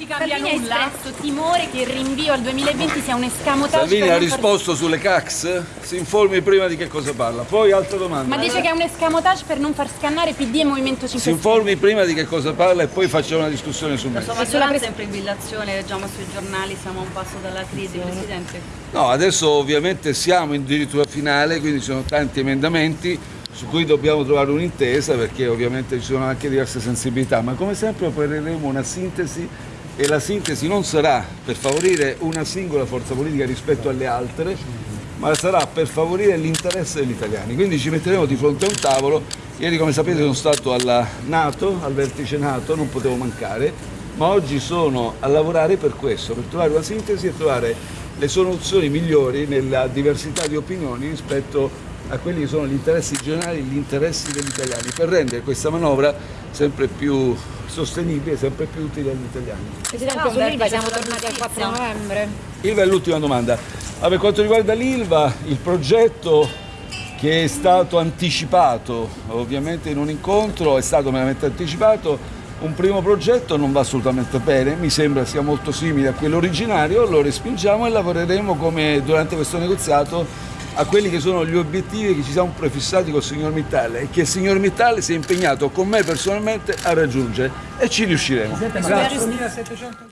si cambia Salvini ha nulla. espresso timore che il rinvio al 2020 sia un escamotage Salvini ha non far- risposto sulle CAX? Si informi prima di che cosa parla. Poi altra domanda. Ma dice che è un escamotage per non far scannare PD e Movimento 5 Si Stelle. informi prima di che cosa parla e poi facciamo una discussione su La me. sua E sulla maggioranza pres- è in fibrillazione, leggiamo sui giornali, siamo a un passo dalla crisi, Presidente. No, adesso ovviamente siamo addirittura finale, quindi ci sono tanti emendamenti su cui dobbiamo trovare un'intesa perché ovviamente ci sono anche diverse sensibilità, ma come sempre opereremo una sintesi e la sintesi non sarà per favorire una singola forza politica rispetto alle altre, ma sarà per favorire l'interesse degli italiani. Quindi ci metteremo di fronte a un tavolo. Ieri, come sapete, sono stato alla Nato, al vertice Nato, non potevo mancare, ma oggi sono a lavorare per questo, per trovare una sintesi e trovare le soluzioni migliori nella diversità di opinioni rispetto a quelli che sono gli interessi generali, gli interessi degli italiani, per rendere questa manovra sempre più sostenibile, sempre più utile agli italiani. Presidente, Ah, sull'Ilva siamo tornati al 4 giustizia. novembre. Ilva è l'ultima domanda. Ah, per quanto riguarda l'Ilva, il progetto che è stato anticipato ovviamente in un incontro è stato meramente anticipato. Un primo progetto non va assolutamente bene, mi sembra sia molto simile a quello originario, lo respingiamo e lavoreremo come durante questo negoziato a quelli che sono gli obiettivi che ci siamo prefissati col signor Mittal e che il signor Mittal si è impegnato con me personalmente a raggiungere e ci riusciremo. Grazie. 4.700